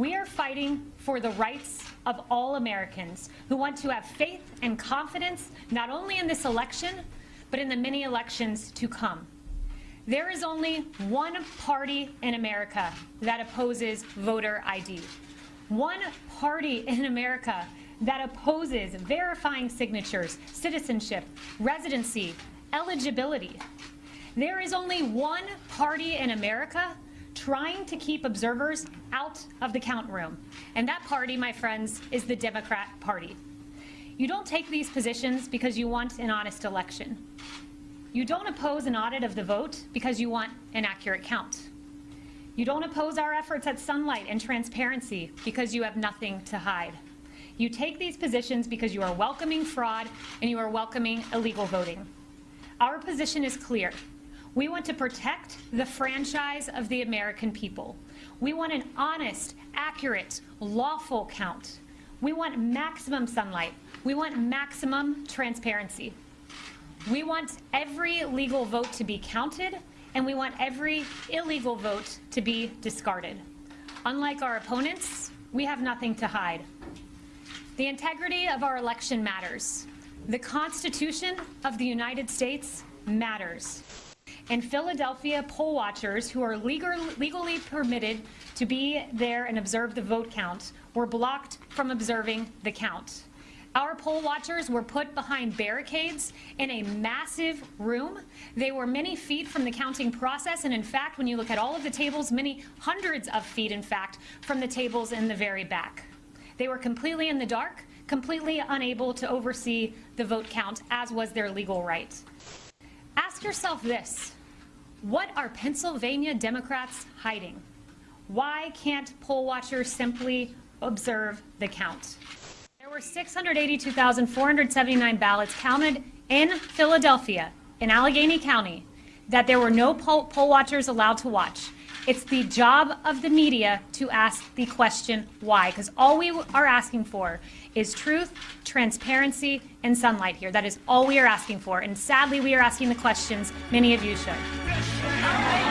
We are fighting for the rights of all Americans who want to have faith and confidence not only in this election, but in the many elections to come. There is only one party in America that opposes voter ID. One party in America that opposes verifying signatures, citizenship, residency, eligibility. There is only one party in America trying to keep observers out of the count room. And that party, my friends, is the Democrat Party. You don't take these positions because you want an honest election. You don't oppose an audit of the vote because you want an accurate count. You don't oppose our efforts at sunlight and transparency because you have nothing to hide. You take these positions because you are welcoming fraud and you are welcoming illegal voting. Our position is clear. We want to protect the franchise of the American people. We want an honest, accurate, lawful count. We want maximum sunlight. We want maximum transparency. We want every legal vote to be counted, and we want every illegal vote to be discarded. Unlike our opponents, we have nothing to hide. The integrity of our election matters. The Constitution of the United States matters. In Philadelphia, poll watchers who are legal, legally permitted to be there and observe the vote count were blocked from observing the count. Our poll watchers were put behind barricades in a massive room. They were many feet from the counting process, and in fact, when you look at all of the tables, many hundreds of feet, in fact, from the tables in the very back. They were completely in the dark, completely unable to oversee the vote count, as was their legal right. Ask yourself this. What are Pennsylvania Democrats hiding? Why can't poll watchers simply observe the count? There were 682,479 ballots counted in Philadelphia, in Allegheny County, that there were no poll, poll watchers allowed to watch. It's the job of the media to ask the question why, because all we are asking for is truth, transparency, and sunlight here. That is all we are asking for. And sadly, we are asking the questions many of you should.